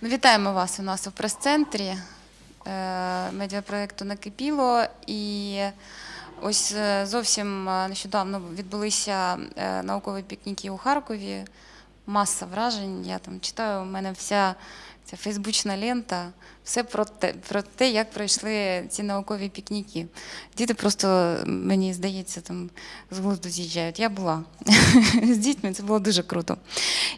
Ну, вітаємо вас у нас у прес-центрі е, медіапроєкту Накипіло. І ось е, зовсім е, нещодавно відбулися наукові пікніки у Харкові. Маса вражень. Я там читаю, у мене вся ця фейсбучна лента, все про те, про те, як пройшли ці наукові пікніки. Діти просто, мені здається, там з глузду з'їжджають. Я була з дітьми, це було дуже круто.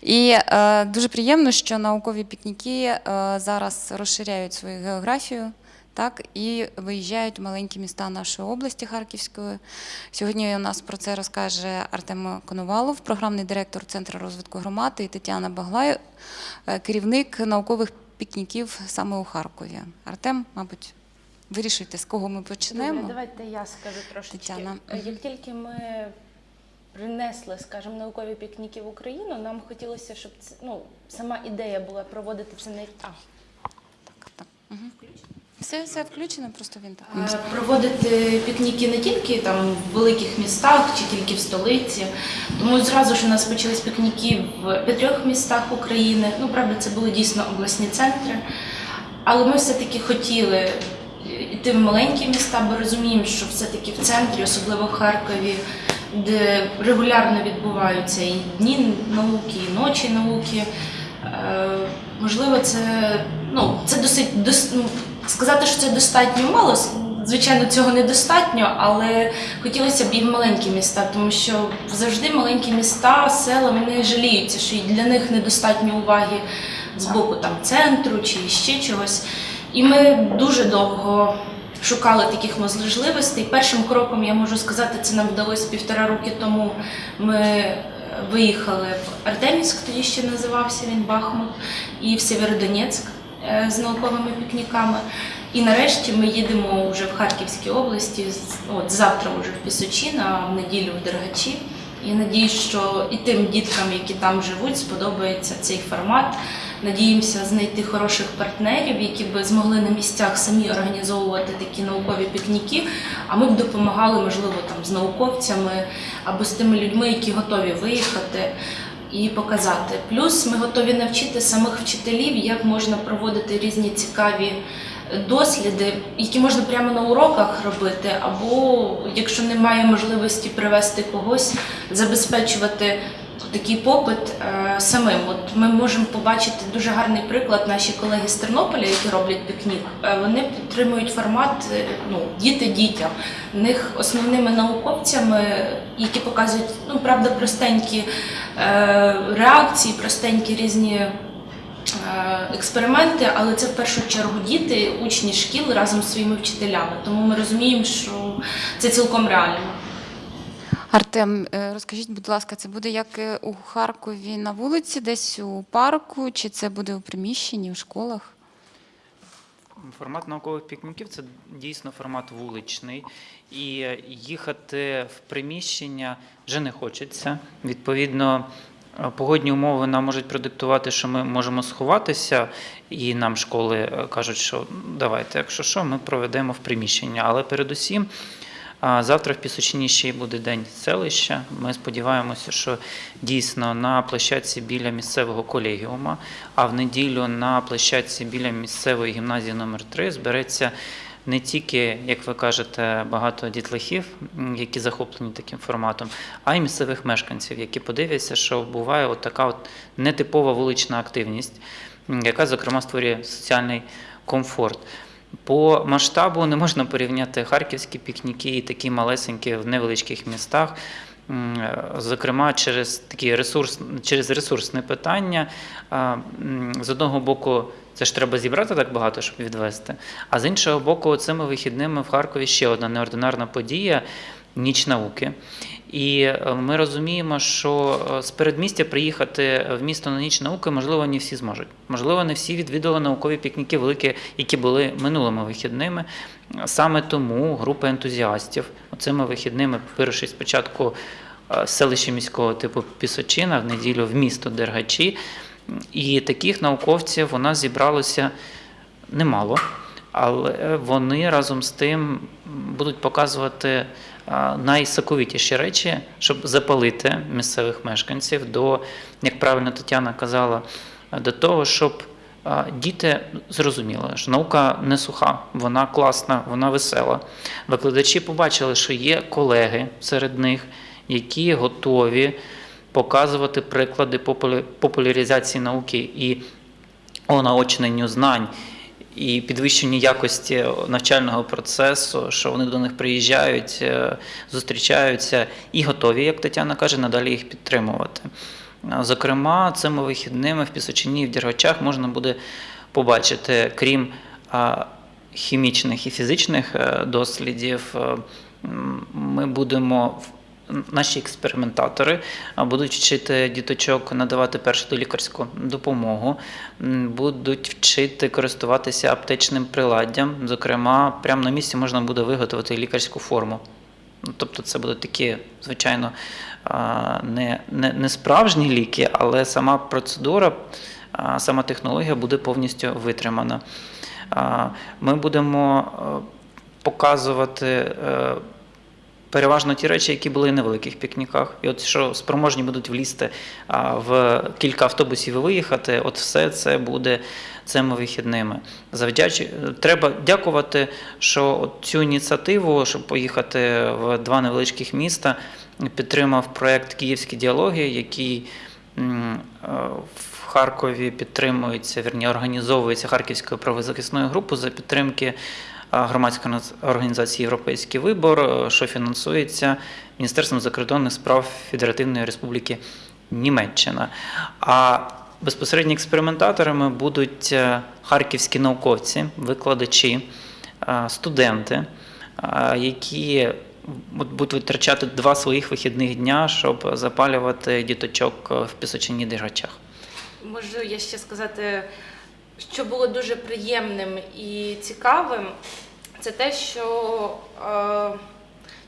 І е, дуже приємно, що наукові пікніки е, зараз розширяють свою географію. Так, і виїжджають в маленькі міста нашої області Харківської. Сьогодні у нас про це розкаже Артем Коновалов, програмний директор Центру розвитку громади, і Тетяна Баглай, е, керівник наукових пікніків саме у Харкові. Артем, мабуть, вирішуйте, з кого ми почнемо. Давайте я скажу трошечки. Тетяна. Е, Як тільки ми принесли, скажімо, наукові пікніки в Україну, нам хотілося, щоб це, ну, сама ідея була проводити це не а, Так, так. Угу. Все, все включено, просто він так. Е, проводити пікніки не тільки там в великих містах чи тільки в столиці. Тому зразу ж у нас почались пікніки в п'ятьох містах України. Ну, правда, це були дійсно обласні центри. Але ми все-таки хотіли йти в маленькі міста, бо розуміємо, що все-таки в центрі, особливо в Харкові, де регулярно відбуваються і дні науки, і ночі науки. Можливо, це ну це досить дос, ну, сказати, що це достатньо мало. Звичайно, цього недостатньо, але хотілося б і в маленькі міста, тому що завжди маленькі міста, села вони жаліються, що і для них недостатньо уваги з боку там центру чи ще чогось. І ми дуже довго шукали таких можливостей. Першим кроком я можу сказати, це нам вдалося півтора роки тому. Ми виїхали в Артемівськ, тоді ще називався він Бахмут, і в Сєвєродонецьк е, з науковими пікніками. І нарешті ми їдемо вже в Харківській області. От завтра вже в Пісочі, а в неділю в Дергачі. І надіюсь, що і тим діткам, які там живуть, сподобається цей формат. Надіємося знайти хороших партнерів, які б змогли на місцях самі організовувати такі наукові пікніки. А ми б допомагали, можливо, там з науковцями або з тими людьми, які готові виїхати і показати. Плюс ми готові навчити самих вчителів, як можна проводити різні цікаві досліди, які можна прямо на уроках робити, або якщо немає можливості привести когось, забезпечувати такий попит е, самим. От ми можемо побачити дуже гарний приклад. Наші колеги з Тернополя, які роблять пікнік, е, вони підтримують формат е, ну, діти дітям. В них основними науковцями, які показують ну правда простенькі реакції, простенькі різні. Експерименти, але це в першу чергу діти, учні шкіл разом з своїми вчителями. Тому ми розуміємо, що це цілком реально. Артем, е, розкажіть, будь ласка, це буде як е, у Харкові на вулиці, десь у парку, чи це буде у приміщенні, у школах? Формат наукових пікніків це дійсно формат вуличний, і їхати в приміщення вже не хочеться. Відповідно, е, погодні умови нам можуть продиктувати, що ми можемо сховатися, і нам школи е, кажуть, що «Ну, давайте, якщо що, ми проведемо в приміщення. Але передусім. А Завтра в Пісочині ще й буде день селища. Ми сподіваємося, що дійсно на площадці біля місцевого колегіума, а в неділю на площадці біля місцевої гімназії номер 3 збереться не тільки, як ви кажете, багато дітлахів, які захоплені таким форматом, а й місцевих мешканців, які подивляться, що буває от така от нетипова вулична активність, яка, зокрема, створює соціальний комфорт. По масштабу не можна порівняти харківські пікніки і такі малесенькі в невеличких містах. Зокрема, через такі ресурс, через ресурсне питання. З одного боку, це ж треба зібрати так багато, щоб відвести. А з іншого боку, цими вихідними в Харкові ще одна неординарна подія ніч науки. І е, ми розуміємо, що е, з передмістя приїхати в місто на ніч науки, можливо, не всі зможуть. Можливо, не всі відвідали наукові пікніки великі, які були минулими вихідними. Саме тому група ентузіастів цими вихідними, вирушить спочатку е, селище міського типу Пісочина, в неділю в місто Дергачі. І таких науковців у нас зібралося немало, але вони разом з тим будуть показувати а, найсоковитіші речі, щоб запалити місцевих мешканців до, як правильно Тетяна казала, до того, щоб діти зрозуміли, що наука не суха, вона класна, вона весела. Викладачі побачили, що є колеги серед них, які готові показувати приклади популяризації науки і онаочненню знань і підвищенню якості навчального процесу, що вони до них приїжджають, е, зустрічаються і готові, як Тетяна каже, надалі їх підтримувати. Зокрема, цими вихідними в Пісочині і в Дергачах можна буде побачити, крім хімічних і фізичних е, дослідів, е, ми будемо Наші експериментатори будуть вчити діточок надавати першу долікарську допомогу, будуть вчити користуватися аптечним приладдям. Зокрема, прямо на місці можна буде виготовити лікарську форму. Ну, Тобто це будуть такі, звичайно, не, не, не справжні ліки, але сама процедура, сама технологія буде повністю витримана. Ми будемо показувати е, переважно ті речі, які були на великих пікніках. І от що спроможні будуть влізти в кілька автобусів і виїхати, от все це буде цими вихідними. Завдяч... Треба дякувати, що цю ініціативу, щоб поїхати в два невеличких міста, підтримав проєкт Київські діалоги, який в Харкові підтримується, вірні, організовується Харківською правозахисною групою за підтримки громадської нац- організації Європейський вибор, е, що фінансується Міністерством закордонних справ Федеративної Республіки Німеччина. А безпосередньо експериментаторами будуть е, харківські науковці, викладачі, е, студенти, які будуть витрачати два своїх вихідних дня, щоб запалювати діточок в Пісочині Дергачах. Можу я ще сказати, що було дуже приємним і цікавим, це те, що е,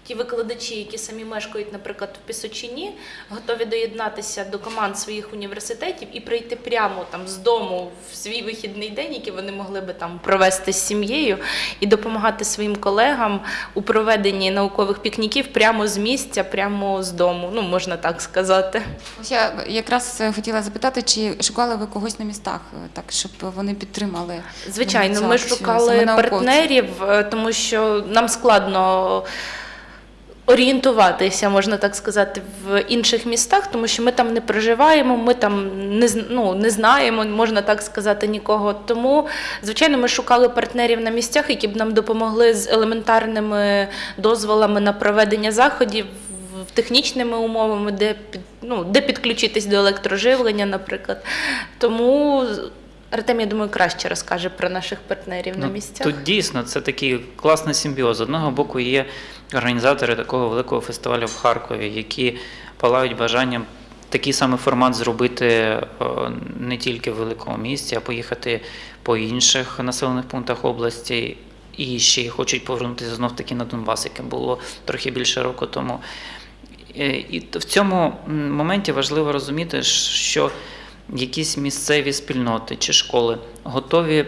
ті викладачі, які самі мешкають, наприклад, в Пісочині, готові доєднатися до команд своїх університетів і прийти прямо там з дому в свій вихідний день, який вони могли би там провести з сім'єю, і допомагати своїм колегам у проведенні наукових пікніків прямо з місця, прямо з дому. Ну можна так сказати. Ось я якраз е, хотіла запитати, чи шукали ви когось на містах, е, так щоб вони підтримали. Звичайно, ми шукали партнерів, е, тому що нам складно орієнтуватися, можна так сказати, в інших містах, тому що ми там не проживаємо, ми там не, ну, не знаємо, можна так сказати, нікого. Тому, звичайно, ми шукали партнерів на місцях, які б нам допомогли з елементарними дозволами на проведення заходів. Технічними умовами, де ну, де підключитись до електроживлення, наприклад. Тому Артем, я думаю, краще розкаже про наших партнерів на Ну, місцях. Тут дійсно це такий класний симбіоз. З одного боку є організатори такого великого фестивалю в Харкові, які палають бажанням такий самий формат зробити е, не тільки в великому місті, а поїхати по інших населених пунктах області. І ще й хочуть повернутися знов таки на Донбас, яке було трохи більше року тому. Е, І в цьому моменті важливо розуміти, що якісь місцеві спільноти чи школи готові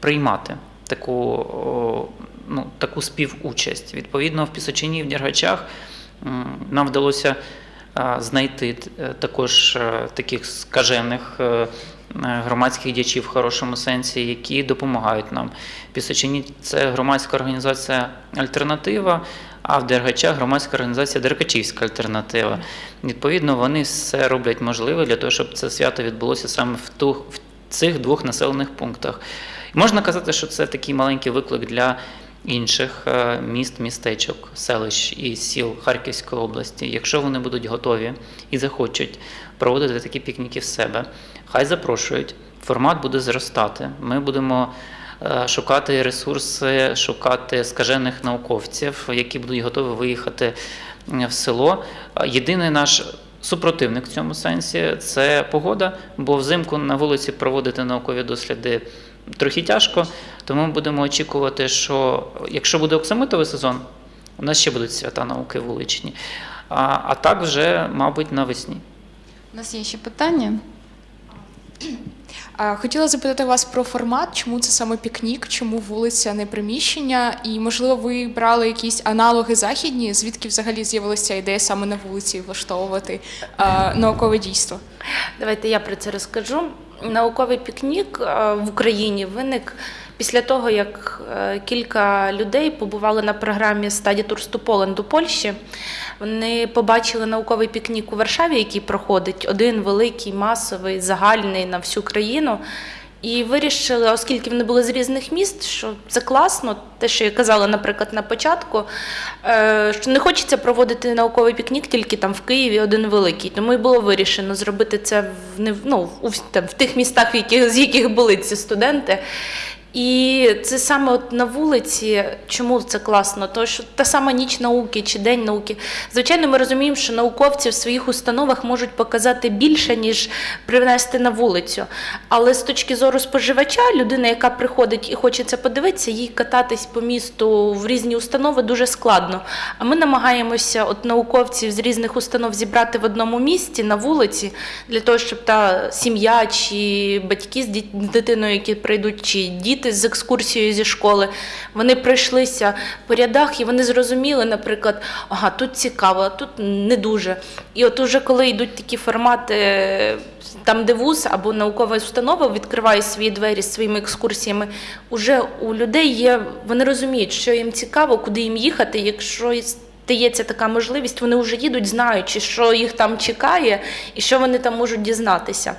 приймати таку, ну, таку співучасть. Відповідно, в Пісочині і в Дергачах нам вдалося знайти е, також е, таких скажених е, громадських діячів в хорошому сенсі, які допомагають нам. Пісочині це громадська організація Альтернатива, а в Дергачах громадська організація Деркачівська альтернатива. Відповідно, вони все роблять можливе для того, щоб це свято відбулося саме в, ту, в цих двох населених пунктах. Можна казати, що це такий маленький виклик для інших е, міст, містечок, селищ і сіл Харківської області. Якщо вони будуть готові і захочуть проводити такі пікніки в себе, хай запрошують. Формат буде зростати. Ми будемо шукати ресурси, шукати скажених науковців, які будуть готові виїхати е, в село. Е, Єдиний наш супротивник в цьому сенсі це погода, бо взимку на вулиці проводити наукові досліди трохи тяжко. Тому ми будемо очікувати, що якщо буде оксамитовий сезон, у нас ще будуть свята науки вуличні. А, а так вже, мабуть, навесні. У нас є ще питання. Хотіла запитати вас про формат, чому це саме пікнік, чому вулиця, не приміщення, і можливо ви брали якісь аналоги західні, звідки взагалі з'явилася ідея саме на вулиці влаштовувати а, наукове дійство? Давайте я про це розкажу. науковий пікнік в Україні виник після того, як е, кілька людей побували на програмі to Poland у Польщі. Вони побачили науковий пікнік у Варшаві, який проходить один великий, масовий, загальний на всю країну. І вирішили, оскільки вони були з різних міст, що це класно, те, що я казала, наприклад, на початку, е, що не хочеться проводити науковий пікнік тільки там в Києві один великий. Тому і було вирішено зробити це в в- ну, вс- там, в тих містах, в яких, з яких були ці студенти. І це саме от на вулиці, чому це класно? Тому що та сама ніч науки чи день науки. Звичайно, ми розуміємо, що науковці в своїх установах можуть показати більше, ніж привнести на вулицю. Але з точки зору споживача, людина, яка приходить і хоче це подивитися, їй кататись по місту в різні установи дуже складно. А ми намагаємося от науковців з різних установ зібрати в одному місці на вулиці для того, щоб та сім'я чи батьки з дитиною, які прийдуть, чи діти з екскурсією зі школи, вони пройшлися по рядах і вони зрозуміли, наприклад, ага, тут цікаво, тут не дуже. І от уже коли йдуть такі формати, е, там, де вуз або наукова установа відкриває свої двері з своїми екскурсіями, уже у людей є, вони розуміють, що їм цікаво, куди їм їхати, якщо і стається така можливість, вони вже їдуть, знаючи, що їх там чекає і що вони там можуть дізнатися.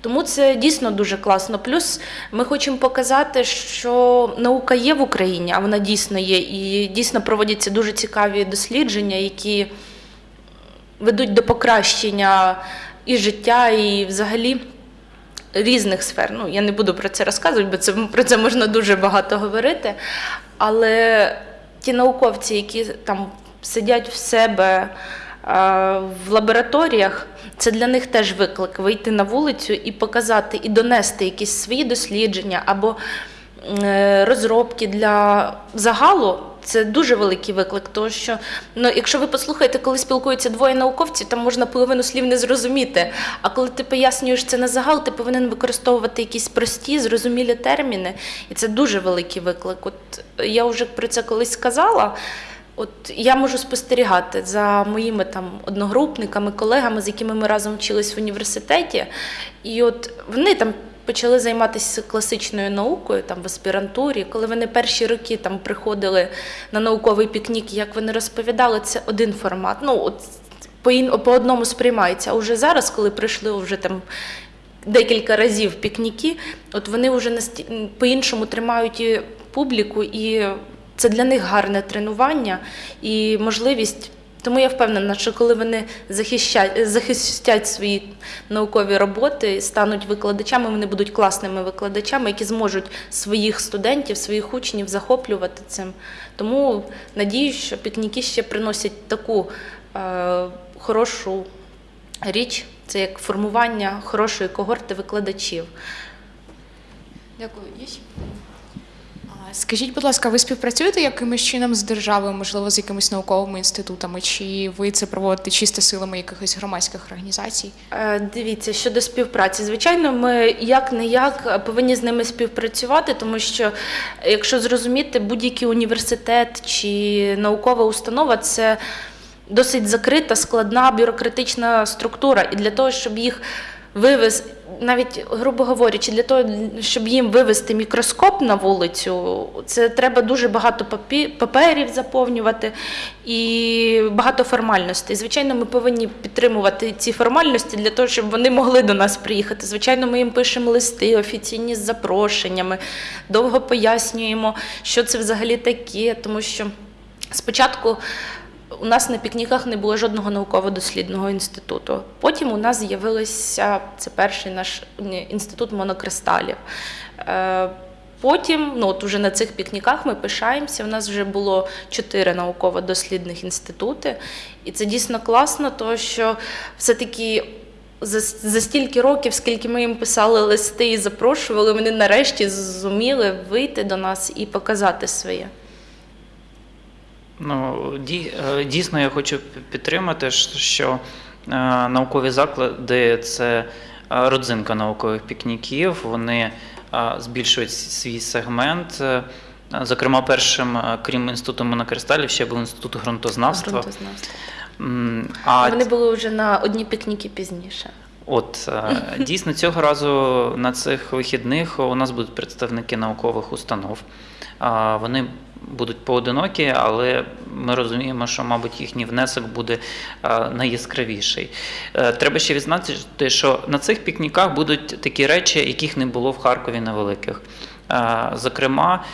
Тому це дійсно дуже класно. Плюс ми хочемо показати, що наука є в Україні, а вона дійсно є, і дійсно проводяться дуже цікаві дослідження, які ведуть до покращення і життя, і взагалі різних сфер. Ну, я не буду про це розказувати, бо це, про це можна дуже багато говорити. Але ті науковці, які там сидять в себе е, в лабораторіях, це для них теж виклик вийти на вулицю і показати, і донести якісь свої дослідження або е, розробки для загалу. Це дуже великий виклик, тому що ну, якщо ви послухаєте, коли спілкуються двоє науковців, там можна половину слів не зрозуміти. А коли ти пояснюєш це на загал, ти повинен використовувати якісь прості, зрозумілі терміни, і це дуже великий виклик. От я вже про це колись сказала. От я можу спостерігати за моїми там одногрупниками, колегами, з якими ми разом вчились в університеті, і от вони там почали займатися класичною наукою там в аспірантурі. Коли вони перші роки там приходили на науковий пікнік, як вони розповідали, це один формат. Ну от по, ін- по одному сприймається. А вже зараз, коли прийшли вже там декілька разів пікніки, от вони вже насті- по-іншому тримають і публіку, і це для них гарне тренування і можливість. Тому я впевнена, що коли вони захищать, захистять свої наукові роботи, стануть викладачами, вони будуть класними викладачами, які зможуть своїх студентів, своїх учнів захоплювати цим. Тому надіюсь, що пікніки ще приносять таку е, хорошу річ, це як формування хорошої когорти викладачів. Дякую. Скажіть, будь ласка, ви співпрацюєте якимось чином з державою, можливо, з якимись науковими інститутами, чи ви це проводите чисто силами якихось громадських організацій? Е, Дивіться, щодо співпраці, звичайно, ми як не як повинні з ними співпрацювати, тому що якщо зрозуміти, будь-який університет чи наукова установа це досить закрита, складна бюрократична структура. І для того, щоб їх вивез, навіть грубо говорячи, для того, щоб їм вивести мікроскоп на вулицю, це треба дуже багато паперів заповнювати і багато формальностей. Звичайно, ми повинні підтримувати ці формальності для того, щоб вони могли до нас приїхати. Звичайно, ми їм пишемо листи офіційні з запрошеннями, довго пояснюємо, що це взагалі таке, тому що спочатку. У нас на пікніках не було жодного науково-дослідного інституту. Потім у нас з'явився це перший наш інститут монокристалів. Е, Потім, ну от уже на цих пікніках ми пишаємося. У нас вже було чотири науково-дослідних інститути, і це дійсно класно, тому що все-таки за, за стільки років, скільки ми їм писали листи і запрошували, вони нарешті зуміли вийти до нас і показати своє. Ну, е, дійсно, я хочу підтримати, що е, наукові заклади це е, родзинка наукових пікніків. Вони збільшують свій сегмент. Зокрема, першим, крім інституту монокристалів, ще був інститут ґрунтознавства. Ґрунтознавства. А Вони були вже на одні пікніки пізніше. От дійсно цього разу на цих вихідних у нас будуть представники наукових установ. Вони будуть поодинокі, але ми розуміємо, що, мабуть, їхній внесок буде найяскравіший. Е, Треба ще відзначити, що на цих пікніках будуть такі речі, яких не було в Харкові на великих. Е, Зокрема,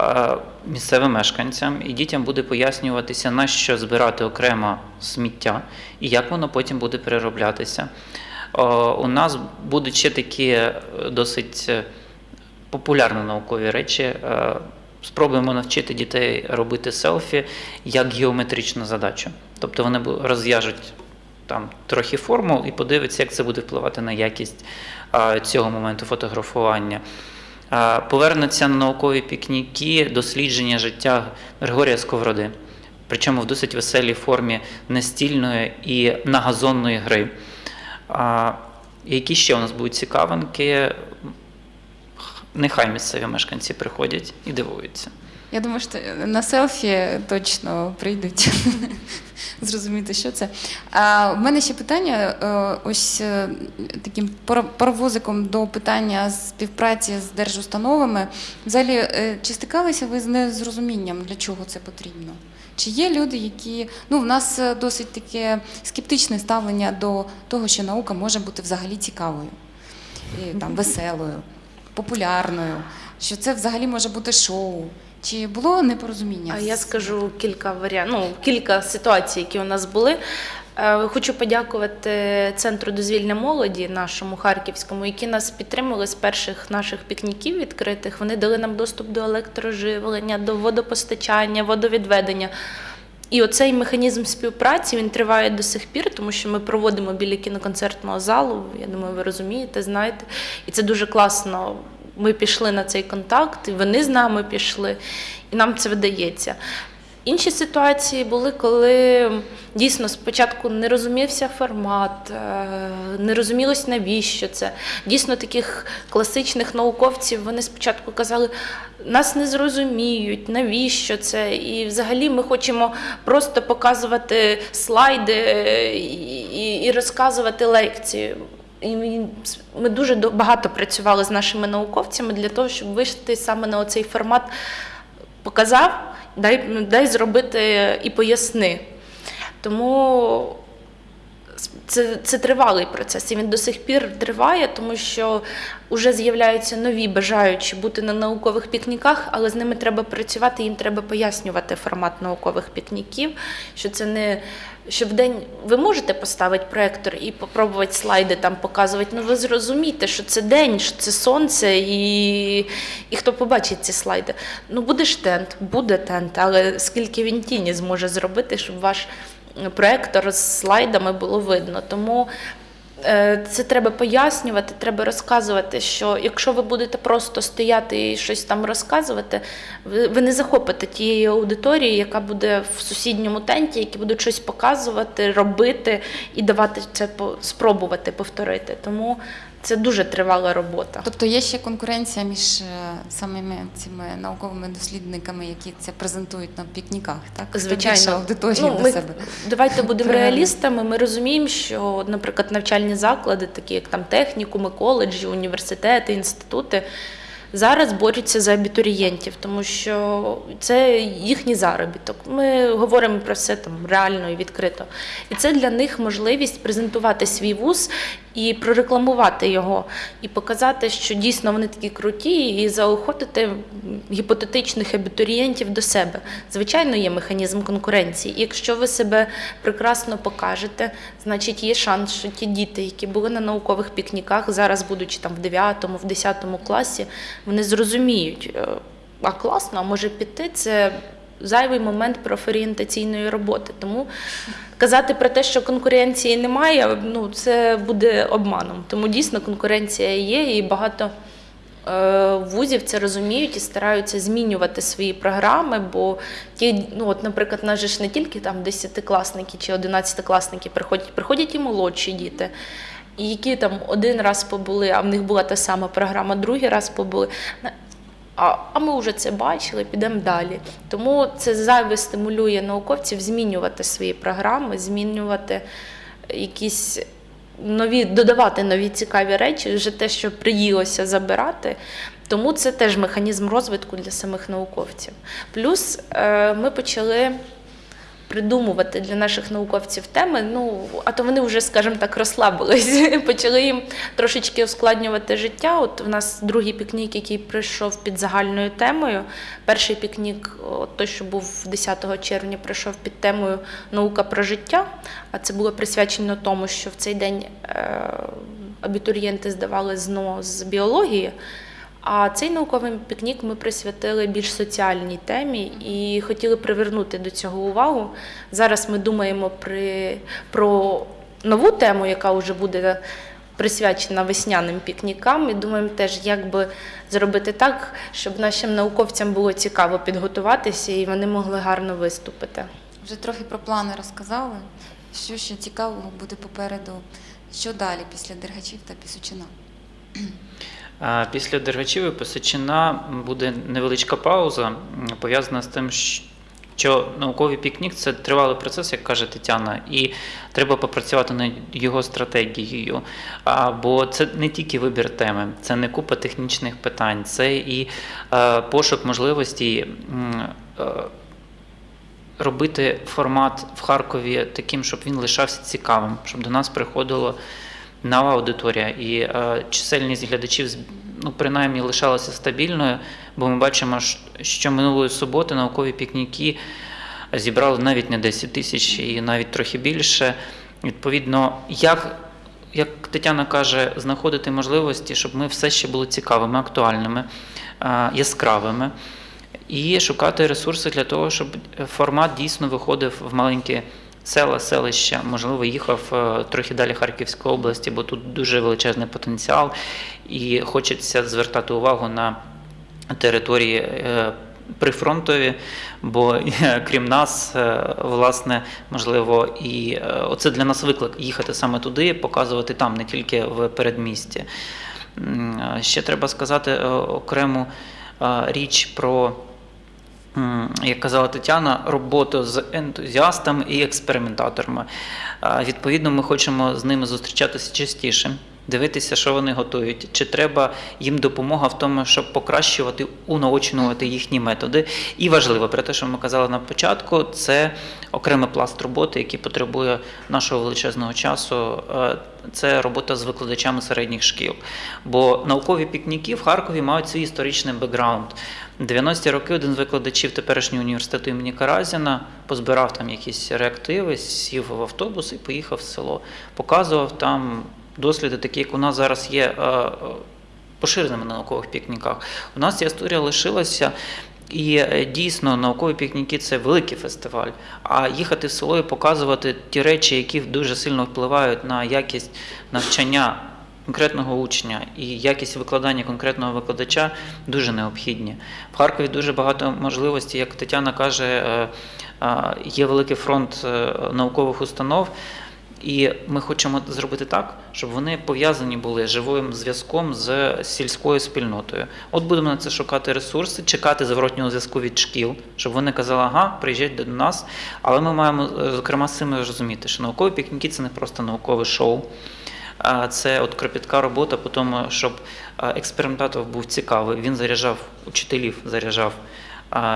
е, місцевим мешканцям і дітям буде пояснюватися, на що збирати окремо сміття і як воно потім буде перероблятися. У нас будуть ще такі досить популярні наукові речі. Спробуємо навчити дітей робити селфі як геометричну задачу. Тобто вони розв'яжуть там трохи формул і подивиться, як це буде впливати на якість а, цього моменту фотографування. А, Повернуться на наукові пікніки, дослідження життя Григорія Сковороди, причому в досить веселій формі настільної і нагазонної гри. А, Які ще у нас будуть цікавинки? Нехай місцеві мешканці приходять і дивуються. Я думаю, що на селфі точно прийдуть зрозуміти, що це. А в мене ще питання: е, ось е, таким пар- паровозиком до питання співпраці з держустановами. Взагалі, е, чи стикалися ви з незрозумінням, для чого це потрібно? Чи є люди, які ну в нас досить таке скептичне ставлення до того, що наука може бути взагалі цікавою, і, там веселою, популярною, що це взагалі може бути шоу. Чи було непорозуміння? А я скажу кілька варіантів, ну, кілька ситуацій, які у нас були. Е, Хочу подякувати Центру дозвільня молоді, нашому харківському, які нас підтримали з перших наших пікніків відкритих. Вони дали нам доступ до електроживлення, до водопостачання, водовідведення. І оцей механізм співпраці він триває до сих пір, тому що ми проводимо біля кіноконцертного залу. Я думаю, ви розумієте, знаєте. І це дуже класно. Ми пішли на цей контакт, і вони з нами пішли, і нам це вдається. Інші ситуації були, коли дійсно спочатку не розумівся формат, е, не розумілось, навіщо це. Дійсно, таких класичних науковців вони спочатку казали, нас не зрозуміють, навіщо це. І взагалі ми хочемо просто показувати слайди е, і, розказувати лекції. І ми- дуже багато працювали з нашими науковцями для того, щоб вийти саме на оцей формат показав, дай, дай зробити і поясни. Тому це, це тривалий процес, і він до сих пір триває, тому що вже з'являються нові бажаючі бути на наукових пікніках, але з ними треба працювати, їм треба пояснювати формат наукових пікніків, що це не що в день ви можете поставити проектор і попробувати слайди там показувати. Ну ви зрозумієте, що це день, що це сонце, і, і хто побачить ці слайди. Ну буде ж тент, буде тент, але скільки він тіні зможе зробити, щоб ваш проектор з слайдами було видно. Тому це треба пояснювати, треба розказувати, що якщо ви будете просто стояти і щось там розказувати, ви, не захопите тієї аудиторії, яка буде в сусідньому тенті, які будуть щось показувати, робити і давати це спробувати повторити. Тому це дуже тривала робота. Тобто є ще конкуренція між е, самими цими науковими дослідниками, які це презентують на пікніках, так? Звичайно, аудиторії Ну, до ми, себе. Давайте будемо реалістами. Ми розуміємо, що, наприклад, навчальні заклади, такі як там технікуми, коледжі, університети, інститути. Зараз борються за абітурієнтів, тому що це їхній заробіток. Ми говоримо про все там реально і відкрито. І це для них можливість презентувати свій вуз і прорекламувати його, і показати, що дійсно вони такі круті, і заохотити гіпотетичних абітурієнтів до себе. Звичайно, є механізм конкуренції. Якщо ви себе прекрасно покажете, значить є шанс, що ті діти, які були на наукових пікніках, зараз, будучи там в 9 в 10 класі, вони зрозуміють, е, а класно, а може піти це. Зайвий момент профорієнтаційної роботи. Тому казати про те, що конкуренції немає, ну це буде обманом. Тому дійсно конкуренція є, і багато е, вузів це розуміють і стараються змінювати свої програми. Бо ті, ну от, наприклад, нас ж не тільки там десятикласники чи одинадцятикласники приходять, приходять і молодші діти. Які там один раз побули, а в них була та сама програма, другий раз побули. А, а ми вже це бачили, підемо далі. Тому це зайве стимулює науковців змінювати свої програми, змінювати якісь нові, додавати нові цікаві речі, вже те, що приїлося забирати. Тому це теж механізм розвитку для самих науковців. Плюс е, ми почали придумувати для наших науковців теми. Ну, а то вони вже, скажімо так, розслабились, почали їм трошечки ускладнювати життя. От в нас другий пікнік, який прийшов під загальною темою. Перший пікнік, от той, що був 10 червня, прийшов під темою Наука про життя. А це було присвячено тому, що в цей день е, абітурієнти здавали ЗНО з біології. А цей науковий пікнік ми присвятили більш соціальній темі і хотіли привернути до цього увагу. Зараз ми думаємо при, про нову тему, яка вже буде присвячена весняним пікнікам, і думаємо теж, як би зробити так, щоб нашим науковцям було цікаво підготуватися і вони могли гарно виступити. Вже трохи про плани розказали. Що ще цікавого буде попереду? Що далі після Дергачів та Пісочина? Після Дергачів і Писачина буде невеличка пауза, пов'язана з тим, що науковий пікнік це тривалий процес, як каже Тетяна, і треба попрацювати над його стратегією. Бо це не тільки вибір теми, це не купа технічних питань, це і е, пошук можливості. е, Робити формат в Харкові таким, щоб він лишався цікавим, щоб до нас приходило нова аудиторія, і е, чисельність глядачів ну, принаймні лишалася стабільною, бо ми бачимо, що минулої суботи наукові пікніки зібрали навіть не 10 тисяч і навіть трохи більше. Відповідно, як, як Тетяна каже, знаходити можливості, щоб ми все ще були цікавими, актуальними, е, яскравими. І шукати ресурси для того, щоб формат дійсно виходив в маленькі села, селища, можливо, їхав е, трохи далі Харківської області, бо тут дуже величезний потенціал, і хочеться звертати увагу на території е, прифронтові, бо е, крім нас, власне, можливо, і оце для нас виклик їхати саме туди, показувати там, не тільки в передмісті. Ще треба сказати окрему річ про. Як казала Тетяна, роботу з ентузіастами і експериментаторами. Відповідно, ми хочемо з ними зустрічатися частіше, дивитися, що вони готують, чи треба їм допомога в тому, щоб покращувати, унаочнювати їхні методи. І важливо, про те, що ми казали на початку, це окремий пласт роботи, який потребує нашого величезного часу. Е, Це робота з викладачами середніх шкіл. Бо наукові пікніки в Харкові мають свій історичний бекграунд. 90-ті роки один з викладачів теперішнього університету імені Каразіна позбирав там якісь реактиви, сів в автобус і поїхав в село. Показував там досліди, такі, як у нас зараз є е, е, поширеними на наукових пікніках. У нас ця історія лишилася. І е, дійсно наукові пікніки це великий фестиваль. А їхати в село і показувати ті речі, які дуже сильно впливають на якість навчання конкретного учня і якість викладання конкретного викладача дуже необхідні. В Харкові дуже багато можливостей, як Тетяна каже, є великий фронт наукових установ. І ми хочемо зробити так, щоб вони пов'язані були живим зв'язком з сільською спільнотою. От будемо на це шукати ресурси, чекати зворотнього зв'язку від шкіл, щоб вони казали, ага, приїжджайте до нас. Але ми маємо е, зокрема з цим розуміти, що наукові пікніки це не просто наукове шоу. Це от кропітка робота по тому, щоб експериментатор був цікавий. Він заряджав учителів, заряджав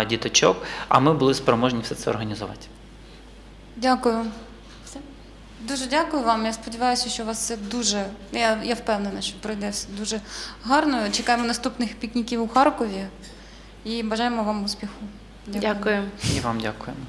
діточок, а ми були спроможні все це організувати. Дякую. Дуже дякую вам. Я сподіваюся, що у вас все дуже. Я, я впевнена, що пройде все дуже гарно. Чекаємо наступних пікніків у Харкові і бажаємо вам успіху. Дякую. І вам дякуємо.